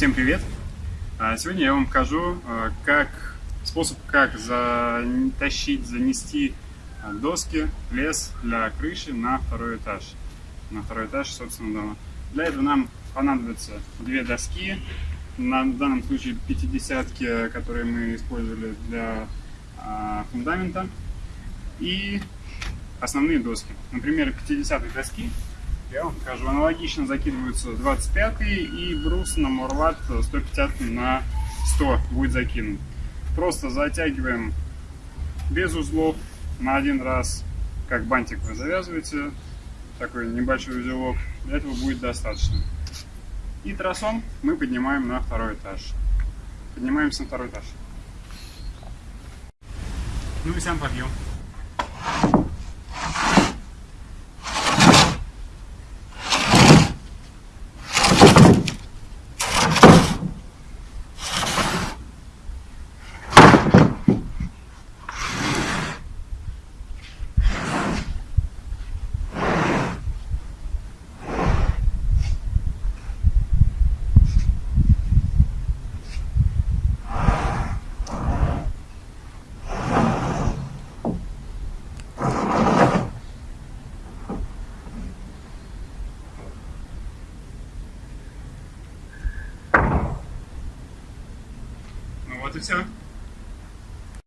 Всем привет! А, сегодня я вам покажу а, как, способ, как затащить, занести а, доски, лес для крыши на второй этаж. На второй этаж, собственно, дома. Для этого нам понадобятся две доски, на, в данном случае 50-ки, которые мы использовали для фундамента, и основные доски. Например, 50 доски я вам покажу. Аналогично закидываются 25 и брус на Морват 150 на 100 будет закинут. Просто затягиваем без узлов на один раз, как бантик вы завязываете, такой небольшой узелок, для этого будет достаточно. И тросом мы поднимаем на второй этаж. Поднимаемся на второй этаж. Ну и сам подъем. Вот и все.